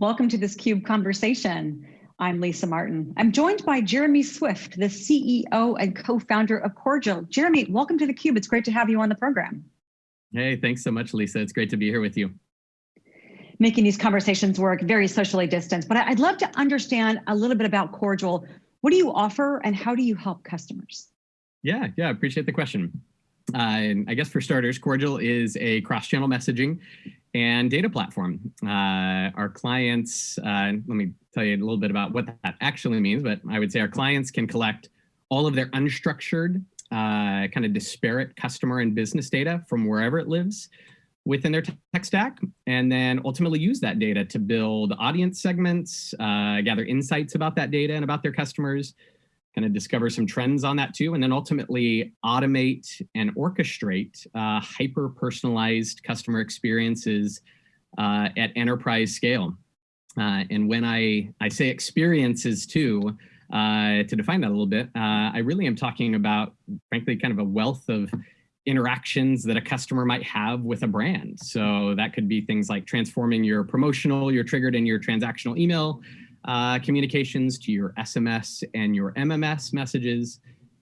Welcome to this CUBE conversation. I'm Lisa Martin. I'm joined by Jeremy Swift, the CEO and co-founder of Cordial. Jeremy, welcome to the Cube. It's great to have you on the program. Hey, thanks so much, Lisa. It's great to be here with you. Making these conversations work very socially distanced, but I'd love to understand a little bit about Cordial. What do you offer and how do you help customers? Yeah, yeah, appreciate the question. Uh, I guess for starters, Cordial is a cross-channel messaging and data platform. Uh, our clients, uh, let me tell you a little bit about what that actually means, but I would say our clients can collect all of their unstructured, kind of disparate customer and business data from wherever it lives within their tech stack, and then ultimately use that data to build audience segments, uh, gather insights about that data and about their customers, kind of discover some trends on that too, and then ultimately automate and orchestrate uh, hyper-personalized customer experiences uh, at enterprise scale. Uh, and when I, I say experiences too, uh, to define that a little bit, uh, I really am talking about, frankly, kind of a wealth of interactions that a customer might have with a brand. So that could be things like transforming your promotional, your triggered and your transactional email uh, communications to your SMS and your MMS messages,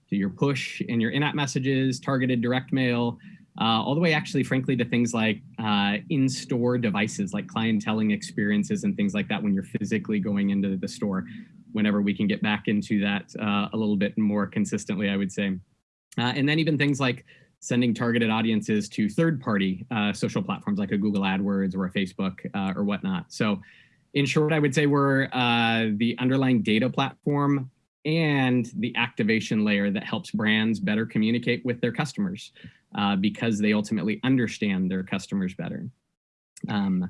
to your push and your in-app messages, targeted direct mail, uh, all the way actually, frankly, to things like uh, in-store devices, like clienteling experiences and things like that when you're physically going into the store, whenever we can get back into that uh, a little bit more consistently, I would say. Uh, and then even things like sending targeted audiences to third-party uh, social platforms like a Google AdWords or a Facebook or whatnot. So in short, I would say we're uh, the underlying data platform and the activation layer that helps brands better communicate with their customers uh, because they ultimately understand their customers better. Um,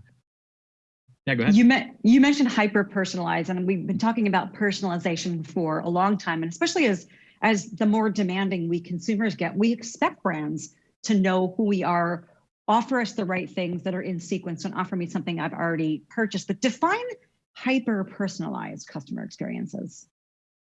yeah, go ahead. You, you mentioned hyper-personalized, and we've been talking about personalization for a long time, and especially as, as the more demanding we consumers get, we expect brands to know who we are, offer us the right things that are in sequence. Don't offer me something I've already purchased, but define hyper personalized customer experiences.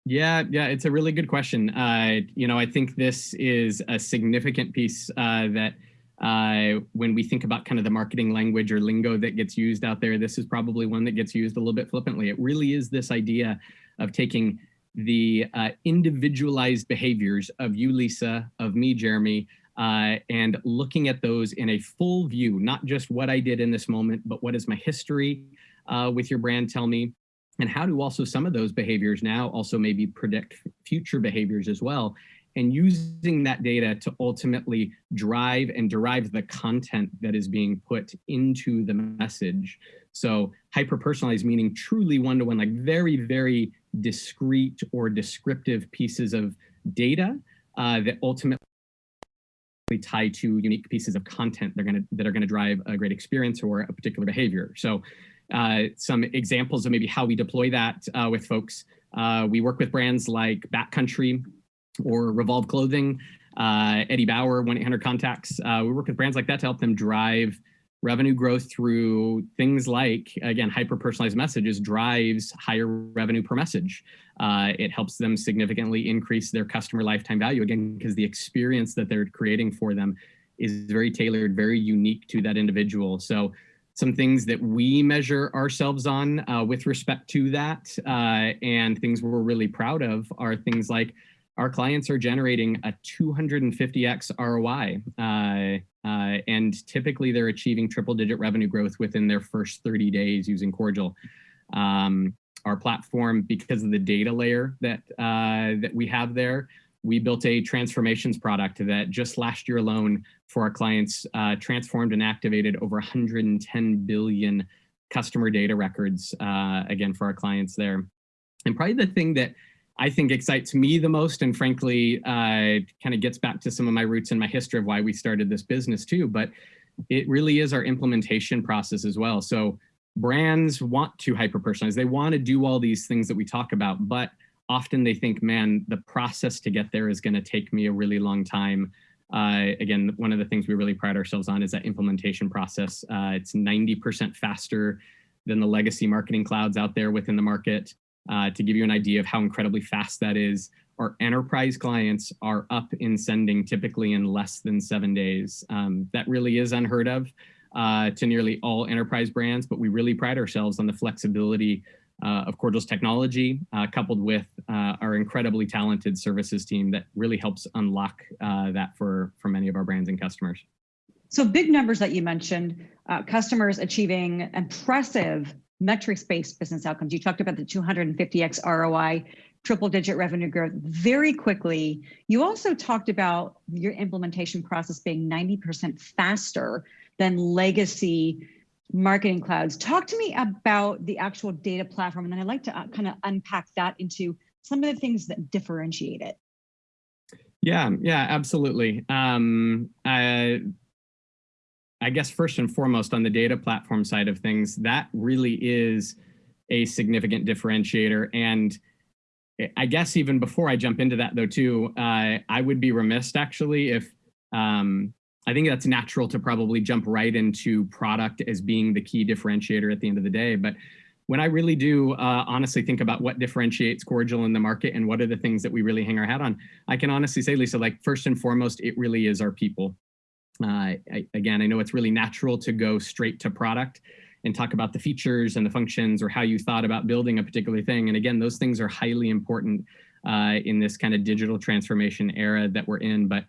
Yeah, yeah, it's a really good question. Uh, you know, I think this is a significant piece uh, that uh, when we think about kind of the marketing language or lingo that gets used out there, this is probably one that gets used a little bit flippantly. It really is this idea of taking the uh, individualized behaviors of you, Lisa, of me, Jeremy, uh, and looking at those in a full view, not just what I did in this moment, but what is my history uh, with your brand tell me, and how do also some of those behaviors now also maybe predict future behaviors as well, and using that data to ultimately drive and derive the content that is being put into the message. So hyper-personalized meaning truly one-to-one, -one, like very, very discrete or descriptive pieces of data uh, that ultimately tie to unique pieces of content they're gonna, that are gonna drive a great experience or a particular behavior. So uh, some examples of maybe how we deploy that uh, with folks. Uh, we work with brands like Backcountry or Revolve Clothing, uh, Eddie Bauer, 1-800-CONTACTS. Uh, we work with brands like that to help them drive revenue growth through things like, again, hyper-personalized messages drives higher revenue per message. Uh, it helps them significantly increase their customer lifetime value, again, because the experience that they're creating for them is very tailored, very unique to that individual. So some things that we measure ourselves on uh, with respect to that uh, and things we're really proud of are things like our clients are generating a 250x ROI, uh, and typically they're achieving triple digit revenue growth within their first 30 days using Cordial. Um, our platform, because of the data layer that, uh, that we have there, we built a transformations product that just last year alone for our clients uh, transformed and activated over 110 billion customer data records, uh, again, for our clients there. And probably the thing that I think excites me the most and frankly uh, kind of gets back to some of my roots and my history of why we started this business too, but it really is our implementation process as well. So brands want to hyper-personalize. They want to do all these things that we talk about, but often they think, man, the process to get there is going to take me a really long time. Uh, again, one of the things we really pride ourselves on is that implementation process. Uh, it's 90% faster than the legacy marketing clouds out there within the market. Uh, to give you an idea of how incredibly fast that is, our enterprise clients are up in sending typically in less than seven days. Um, that really is unheard of. uh, to nearly all enterprise brands, but we really pride ourselves on the flexibility uh, of Cordial's technology, uh, coupled with uh, our incredibly talented services team that really helps unlock uh, that for, for many of our brands and customers. So big numbers that you mentioned, customers achieving impressive metrics-based business outcomes. You talked about the 250x ROI, triple digit revenue growth very quickly. You also talked about your implementation process being 90% faster than legacy marketing clouds. Talk to me about the actual data platform, and then I'd like to uh, kind of unpack that into some of the things that differentiate it. Yeah, yeah, absolutely. Um, I, I guess first and foremost on the data platform side of things, that really is a significant differentiator. And I guess even before I jump into that though too, uh, I would be remiss actually if um, I think that's natural to probably jump right into product as being the key differentiator at the end of the day. But when I really do uh, honestly think about what differentiates Cordial in the market and what are the things that we really hang our hat on, I can honestly say, Lisa, like first and foremost, it really is our people. Uh, I, again, I know it's really natural to go straight to product and talk about the features and the functions or how you thought about building a particular thing. And again, those things are highly important uh, in this kind of digital transformation era that we're in. But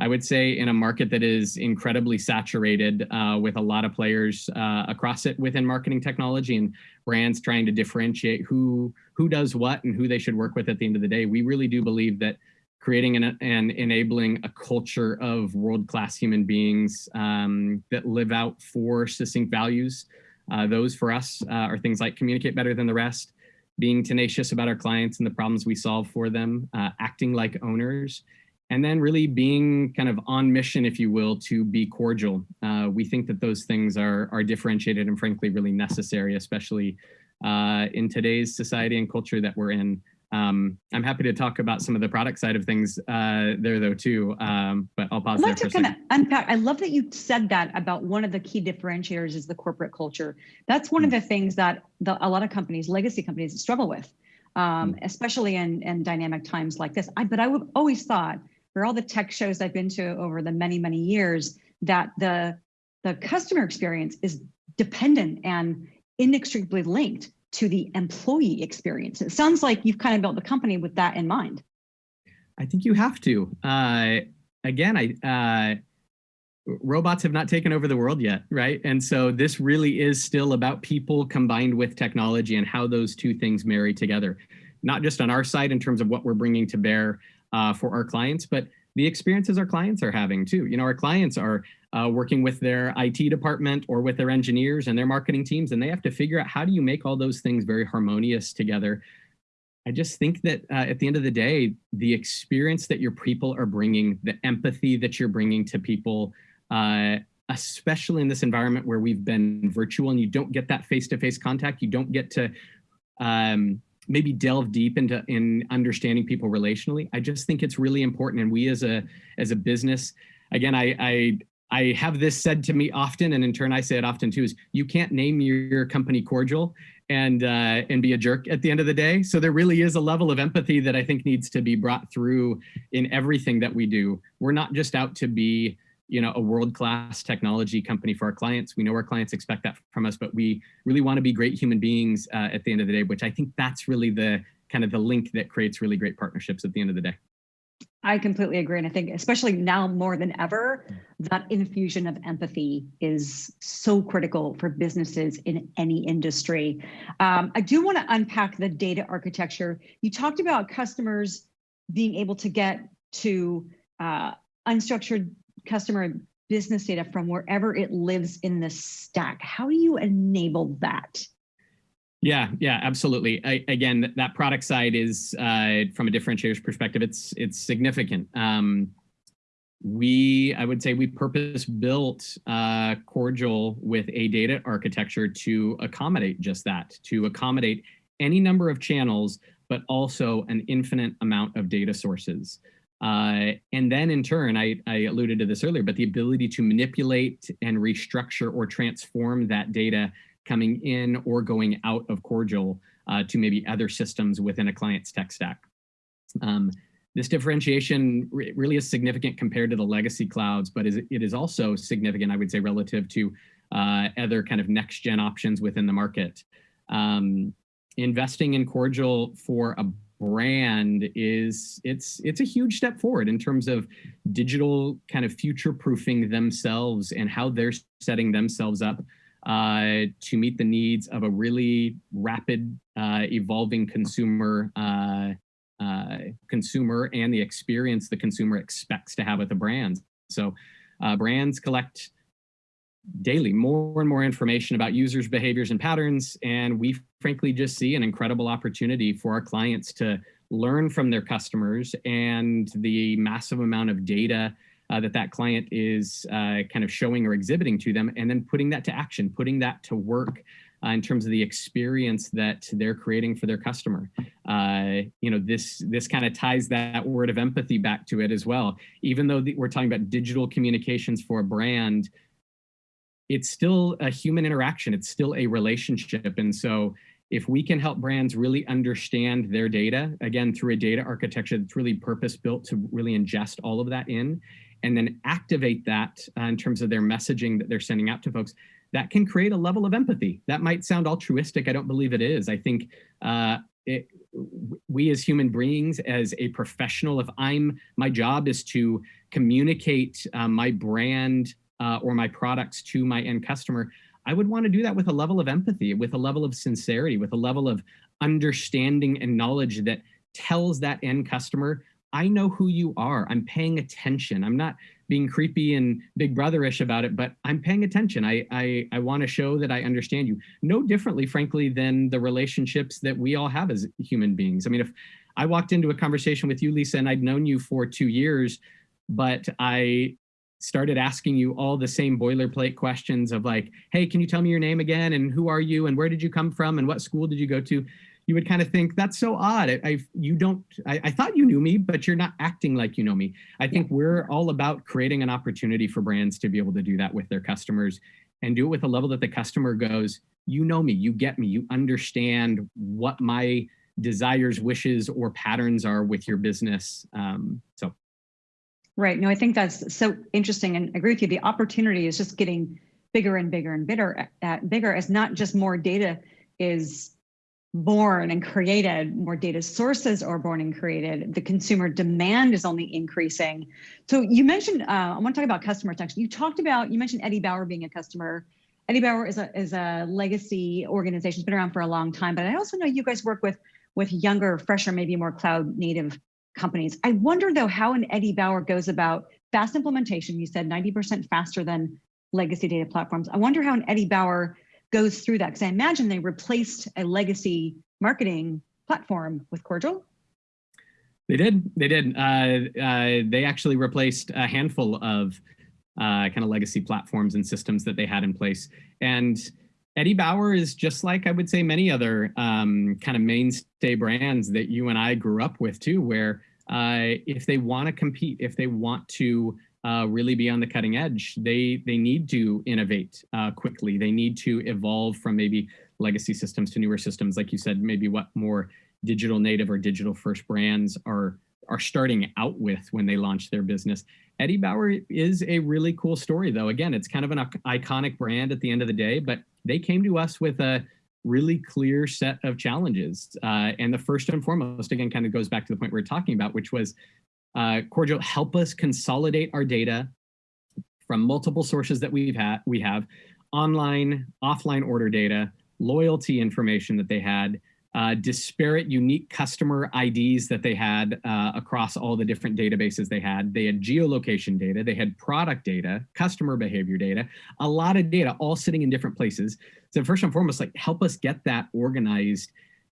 I would say in a market that is incredibly saturated uh, with a lot of players uh, across it within marketing technology and brands trying to differentiate who who does what and who they should work with at the end of the day, we really do believe that creating an, and enabling a culture of world-class human beings um, that live out four succinct values. Uh, those for us uh, are things like communicate better than the rest, being tenacious about our clients and the problems we solve for them, uh, acting like owners, and then really being kind of on mission, if you will, to be cordial. Uh, we think that those things are, are differentiated and frankly really necessary, especially uh, in today's society and culture that we're in. Um, I'm happy to talk about some of the product side of things uh, there though too, um, but I'll pause I'd like there to kind of unpack. I love that you said that about one of the key differentiators is the corporate culture. That's one mm. of the things that the, a lot of companies, legacy companies, struggle with, um, mm. especially in, in dynamic times like this. I, but I would always thought for all the tech shows I've been to over the many, many years that the, the customer experience is dependent and inextricably linked to the employee experience. It sounds like you've kind of built the company with that in mind. I think you have to. Uh, again, I uh, robots have not taken over the world yet, right? And so this really is still about people combined with technology and how those two things marry together. Not just on our side in terms of what we're bringing to bear uh, for our clients, but the experiences our clients are having too. You know, our clients are uh, working with their IT department or with their engineers and their marketing teams, and they have to figure out how do you make all those things very harmonious together. I just think that uh, at the end of the day, the experience that your people are bringing, the empathy that you're bringing to people, uh, especially in this environment where we've been virtual and you don't get that face-to-face -face contact, you don't get to um, maybe delve deep into in understanding people relationally. I just think it's really important. And we as a as a business, again, I I I have this said to me often, and in turn I say it often too, is you can't name your company cordial and uh, and be a jerk at the end of the day. So there really is a level of empathy that I think needs to be brought through in everything that we do. We're not just out to be you know, a world-class technology company for our clients. We know our clients expect that from us, but we really want to be great human beings uh, at the end of the day, which I think that's really the kind of the link that creates really great partnerships at the end of the day. I completely agree. And I think especially now more than ever, that infusion of empathy is so critical for businesses in any industry. Um, I do want to unpack the data architecture. You talked about customers being able to get to uh, unstructured customer business data from wherever it lives in the stack. How do you enable that? Yeah, yeah, absolutely. I, again, that product side is uh, from a differentiator's perspective, it's it's significant. Um, we, I would say, we purpose built uh, Cordial with a data architecture to accommodate just that, to accommodate any number of channels, but also an infinite amount of data sources. Uh, and then in turn, I, I alluded to this earlier, but the ability to manipulate and restructure or transform that data coming in or going out of Cordial uh, to maybe other systems within a client's tech stack. Um, this differentiation re really is significant compared to the legacy clouds, but is, it is also significant, I would say, relative to uh, other kind of next gen options within the market. Um, investing in Cordial for a brand is it's it's a huge step forward in terms of digital kind of future proofing themselves and how they're setting themselves up uh, to meet the needs of a really rapid uh, evolving consumer uh, uh consumer and the experience the consumer expects to have with a brand. So uh, brands collect daily more and more information about users behaviors and patterns and we frankly just see an incredible opportunity for our clients to learn from their customers and the massive amount of data uh, that that client is uh, kind of showing or exhibiting to them and then putting that to action putting that to work uh, in terms of the experience that they're creating for their customer. Uh, you know, this this kind of ties that word of empathy back to it as well. Even though the, we're talking about digital communications for a brand, it's still a human interaction. It's still a relationship. And so if we can help brands really understand their data, again, through a data architecture that's really purpose built to really ingest all of that in, and then activate that uh, in terms of their messaging that they're sending out to folks, that can create a level of empathy. That might sound altruistic. I don't believe it is. I think uh, it, we as human beings, as a professional, if I'm, my job is to communicate uh, my brand uh, or my products to my end customer, I would want to do that with a level of empathy, with a level of sincerity, with a level of understanding and knowledge that tells that end customer, I know who you are. I'm paying attention. I'm not being creepy and big brotherish about it, but I'm paying attention. I, I, I want to show that I understand you. No differently, frankly, than the relationships that we all have as human beings. I mean, if I walked into a conversation with you, Lisa, and I'd known you for two years, but I started asking you all the same boilerplate questions of like, hey, can you tell me your name again? And who are you? And where did you come from? And what school did you go to? You would kind of think that's so odd. I, I you don't, I, I, thought you knew me, but you're not acting like you know me. I think yeah. we're all about creating an opportunity for brands to be able to do that with their customers and do it with a level that the customer goes, you know me, you get me, you understand what my desires, wishes, or patterns are with your business. Um, so Right. No, I think that's so interesting and I agree with you. The opportunity is just getting bigger and bigger and bigger, uh, bigger as not just more data is born and created, more data sources are born and created. The consumer demand is only increasing. So you mentioned, uh, I want to talk about customer retention. You talked about, you mentioned Eddie Bauer being a customer. Eddie Bauer is a, is a legacy organization, it's been around for a long time, but I also know you guys work with with younger, fresher, maybe more cloud native companies. I wonder though how an Eddie Bauer goes about fast implementation. You said 90% faster than legacy data platforms. I wonder how an Eddie Bauer goes through that because I imagine they replaced a legacy marketing platform with Cordial. They did. They did. Uh, uh, they actually replaced a handful of uh, kind of legacy platforms and systems that they had in place. And Eddie Bauer is just like I would say many other um, kind of mainstay brands that you and I grew up with too, where uh, if they want to compete, if they want to uh, really be on the cutting edge, they they need to innovate uh, quickly. They need to evolve from maybe legacy systems to newer systems, like you said, maybe what more digital native or digital first brands are are starting out with when they launch their business. Eddie Bauer is a really cool story though. Again, it's kind of an iconic brand at the end of the day, but they came to us with a really clear set of challenges. Uh, and the first and foremost, again, kind of goes back to the point we are talking about, which was uh, Cordial, help us consolidate our data from multiple sources that we've had, we have, online, offline order data, loyalty information that they had, uh, disparate unique customer IDs that they had uh, across all the different databases they had. They had geolocation data, they had product data, customer behavior data, a lot of data all sitting in different places. So first and foremost, like help us get that organized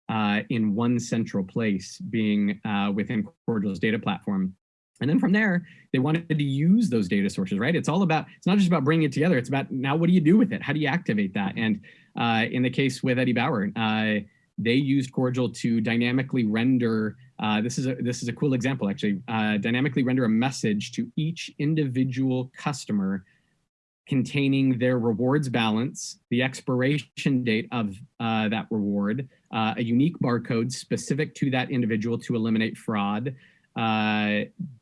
uh, in one central place being uh, within Cordial's data platform. And then from there, they wanted to use those data sources, right? It's all about, it's not just about bringing it together. It's about now what do you do with it? How do you activate that? And uh, in the case with Eddie Bauer, uh, they used Cordial to dynamically render, uh, this, is a, this is a cool example actually, uh, dynamically render a message to each individual customer containing their rewards balance, the expiration date of uh, that reward, uh, a unique barcode specific to that individual to eliminate fraud, uh,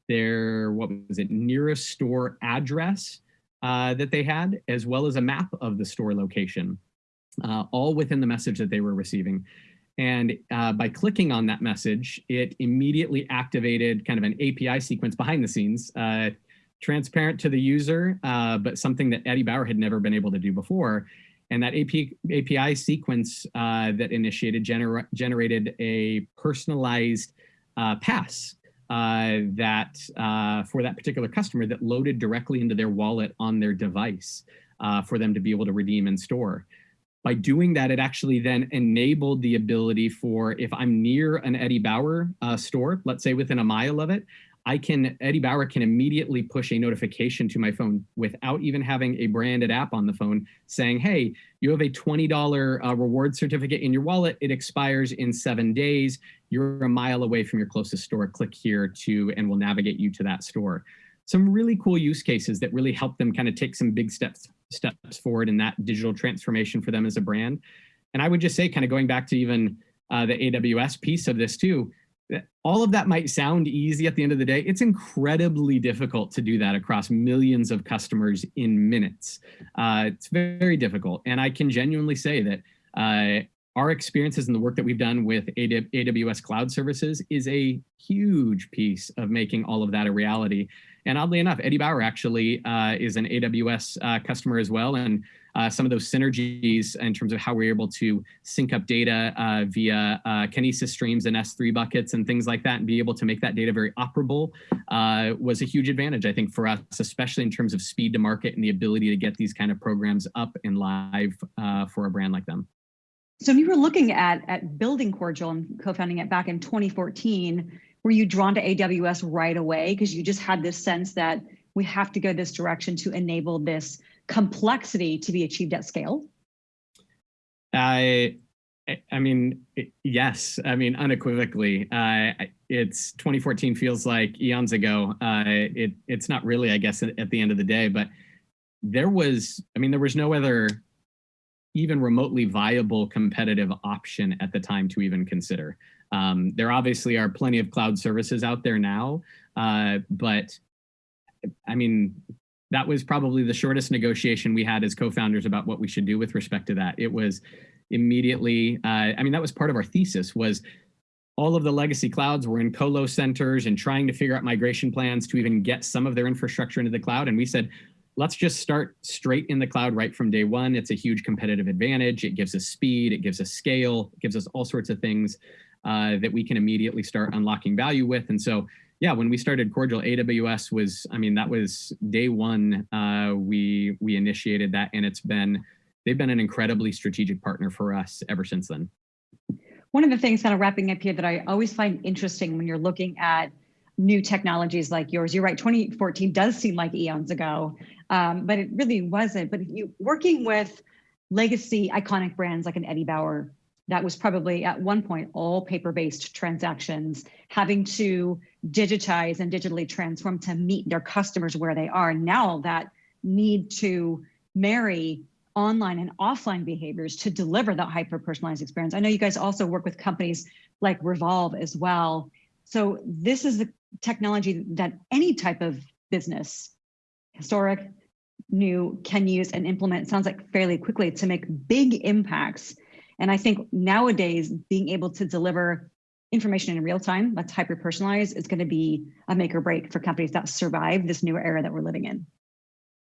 their, what was it, nearest store address, uh, that they had, as well as a map of the store location, uh, all within the message that they were receiving. And uh, by clicking on that message, it immediately activated kind of an API sequence behind the scenes, uh, transparent to the user, uh, but something that Eddie Bauer had never been able to do before. And that API, API sequence uh, that initiated gener generated a personalized uh, pass uh, that for that particular customer that loaded directly into their wallet on their device for them to be able to redeem and store by doing that, it actually then enabled the ability for if I'm near an Eddie Bauer uh, store, let's say within a mile of it, I can, Eddie Bauer can immediately push a notification to my phone without even having a branded app on the phone saying, hey, you have a $20 uh, reward certificate in your wallet. It expires in seven days. You're a mile away from your closest store. Click here to, and we'll navigate you to that store. Some really cool use cases that really help them kind of take some big steps steps forward in that digital transformation for them as a brand. And I would just say, kind of going back to even uh, the AWS piece of this too, all of that might sound easy at the end of the day. It's incredibly difficult to do that across millions of customers in minutes. Uh, it's very difficult. And I can genuinely say that uh, our experiences and the work that we've done with AWS cloud services is a huge piece of making all of that a reality. And oddly enough, Eddie Bauer actually uh, is an AWS uh, customer as well. And uh, some of those synergies in terms of how we're able to sync up data uh, via uh, Kinesis streams and S3 buckets and things like that and be able to make that data very operable uh, was a huge advantage, I think, for us, especially in terms of speed to market and the ability to get these kind of programs up and live for a brand like them. So when you were looking at, at building Cordial and co-founding it back in 2014, were you drawn to AWS right away? Because you just had this sense that we have to go this direction to enable this complexity to be achieved at scale? I, I mean, yes. I mean, unequivocally, uh, it's 2014 feels like eons ago. Uh, it, it's not really, I guess, at, the end of the day, but there was, I mean, there was no other even remotely viable competitive option at the time to even consider. Um, there obviously are plenty of cloud services out there now, uh, but I mean, that was probably the shortest negotiation we had as co-founders about what we should do with respect to that. It was immediately, uh, I mean, that was part of our thesis was all of the legacy clouds were in colo centers and trying to figure out migration plans to even get some of their infrastructure into the cloud. And we said, let's just start straight in the cloud right from day one. It's a huge competitive advantage. It gives us speed, it gives us scale, it gives us all sorts of things uh, that we can immediately start unlocking value with. And so, yeah, when we started Cordial, AWS was, I mean, that was day one. Uh, we we initiated that, and it's been they've been an incredibly strategic partner for us ever since then. One of the things, kind of wrapping up here, that I always find interesting when you're looking at new technologies like yours. You're right, 2014 does seem like eons ago, um, but it really wasn't. But you working with legacy iconic brands like an Eddie Bauer, that was probably at one point all paper-based transactions having to digitize and digitally transform to meet their customers where they are now that need to marry online and offline behaviors to deliver that hyper personalized experience. I know you guys also work with companies like revolve as well. So this is the technology that any type of business historic new can use and implement sounds like fairly quickly to make big impacts and I think nowadays being able to deliver information in real time that's hyper personalized is going to be a make or break for companies that survive this new era that we're living in.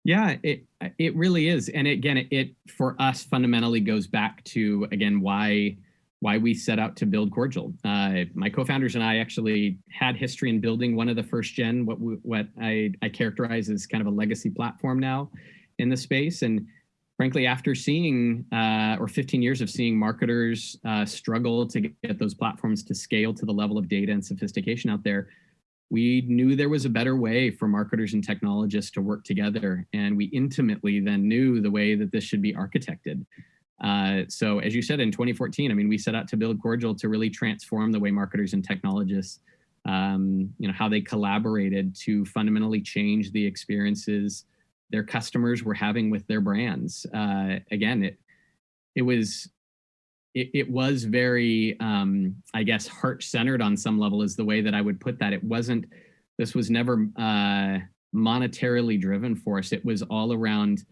Yeah, it it really is, and again, it, it for us fundamentally goes back to again why why we set out to build Cordial. Uh, my co-founders and I actually had history in building one of the first gen, what what I I characterize as kind of a legacy platform now in the space, and frankly, after seeing uh, or 15 years of seeing marketers uh, struggle to get those platforms to scale to the level of data and sophistication out there, we knew there was a better way for marketers and technologists to work together. And we intimately then knew the way that this should be architected. Uh, so as you said, in 2014, I mean, we set out to build Cordial to really transform the way marketers and technologists, um, you know, how they collaborated to fundamentally change the experiences their customers were having with their brands. Uh, again, it it was it, it was very um, I guess heart centered on some level is the way that I would put that. It wasn't. This was never uh, monetarily driven for us. It was all around,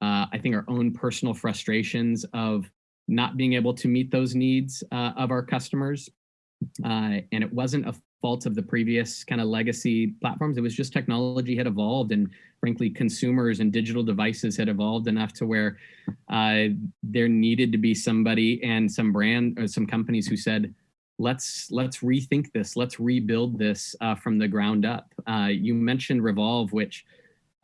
uh, I think, our own personal frustrations of not being able to meet those needs uh, of our customers. Uh, and it wasn't a fault of the previous kind of legacy platforms. It was just technology had evolved and frankly, consumers and digital devices had evolved enough to where uh, there needed to be somebody and some brand or some companies who said, let's let's rethink this, let's rebuild this uh, from the ground up. Uh, you mentioned Revolve, which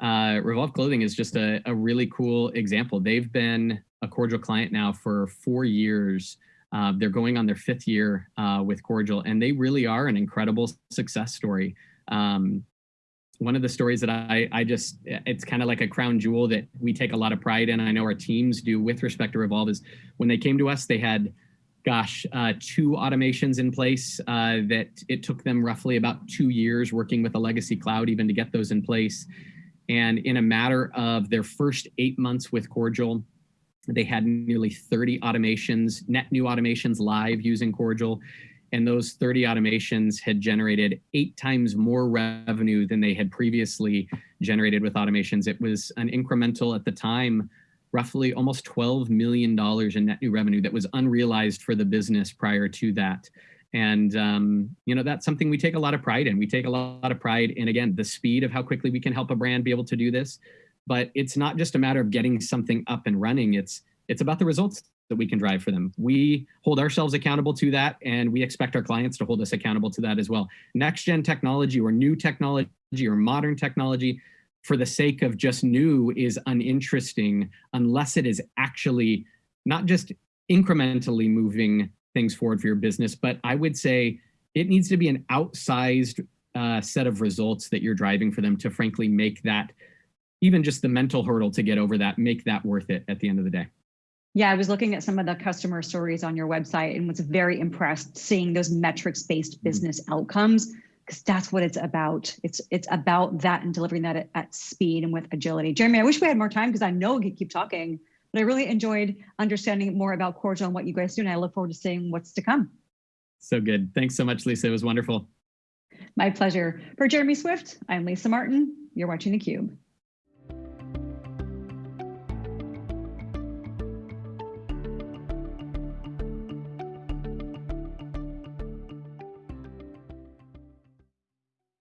uh, Revolve Clothing is just a, a really cool example. They've been a cordial client now for four years. Uh, they're going on their fifth year uh, with Cordial, and they really are an incredible success story. Um, one of the stories that I, I just, it's kind of like a crown jewel that we take a lot of pride in. I know our teams do with respect to Revolve is when they came to us, they had, gosh, uh, two automations in place uh, that it took them roughly about two years working with a legacy cloud even to get those in place. And in a matter of their first eight months with Cordial, they had nearly 30 automations, net new automations live using Cordial and those 30 automations had generated eight times more revenue than they had previously generated with automations. It was an incremental at the time, roughly almost $12 million in net new revenue that was unrealized for the business prior to that. And, um, you know, that's something we take a lot of pride in. We take a lot of pride in, again, the speed of how quickly we can help a brand be able to do this. But it's not just a matter of getting something up and running. It's, it's about the results that we can drive for them. We hold ourselves accountable to that, and we expect our clients to hold us accountable to that as well. Next gen technology or new technology or modern technology for the sake of just new is uninteresting unless it is actually not just incrementally moving things forward for your business, but I would say it needs to be an outsized uh, set of results that you're driving for them to frankly make that, even just the mental hurdle to get over that, make that worth it at the end of the day. Yeah, I was looking at some of the customer stories on your website and was very impressed seeing those metrics-based Mm-hmm. business outcomes because that's what it's about. It's it's about that and delivering that at, at speed and with agility. Jeremy, I wish we had more time because I know we could keep talking, but I really enjoyed understanding more about Cordial and what you guys do, and I look forward to seeing what's to come. So good. Thanks so much, Lisa. It was wonderful. My pleasure. For Jeremy Swift, I'm Lisa Martin. You're watching theCUBE.